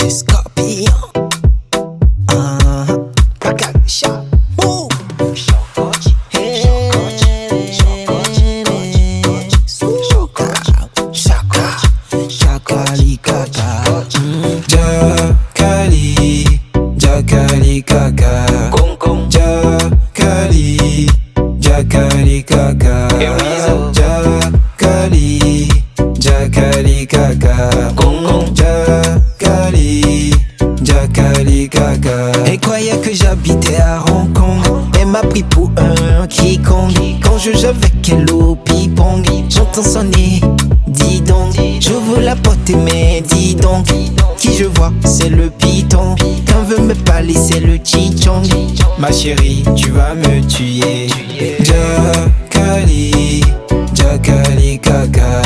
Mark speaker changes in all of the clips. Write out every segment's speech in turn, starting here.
Speaker 1: C'est Scorpion. Ah, regarde, chat. Ouh. Chaka, chakali kaka. Mm.
Speaker 2: Jakali, Jakali kaka. Jakali, Jakali kaka. Jakali, Jakali Kaka.
Speaker 1: Elle croyait que j'habitais à Hong Kong Elle m'a pris pour un quiconque Quand je joue avec elle au ping-pong J'entends sonner, dis donc J'ouvre la porte et mais dis donc Qui je vois, c'est le piton Quand veut me parler, c'est le chichong
Speaker 2: Ma chérie, tu vas me tuer. Jakali, Jakali kaka.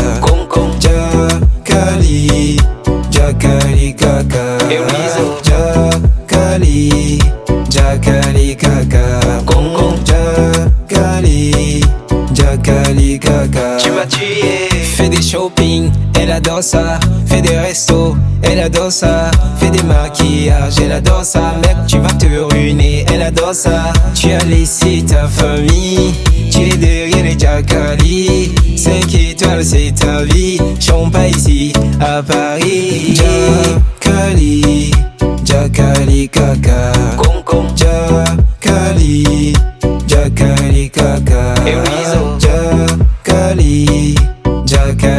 Speaker 2: Jakali, Jakali kaka. Shopping, elle adore ça. Fais des restos, elle adore ça. Fais des maquillages, elle adore ça. Mec, tu vas te ruiner, elle adore ça. Tu as laissé ta famille, tu es derrière les Jakali. 5 étoiles, c'est ta vie. Chante pas ici, à Paris. Jakali, Jakali kaka. Jakali, Jakali kaka.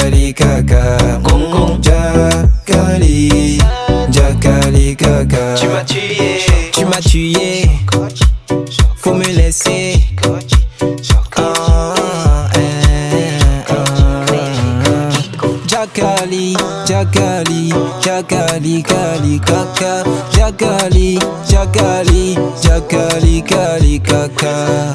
Speaker 2: Jakali, Jakali kaka. Jakali, Jakali kaka.
Speaker 1: Tu m'as tué
Speaker 2: Tu m'as tué, faut me laisser. Jakali, Jakali, Jakali, Kali, Kaka. Jakali, Jakali, Jakali, Kali, Kaka.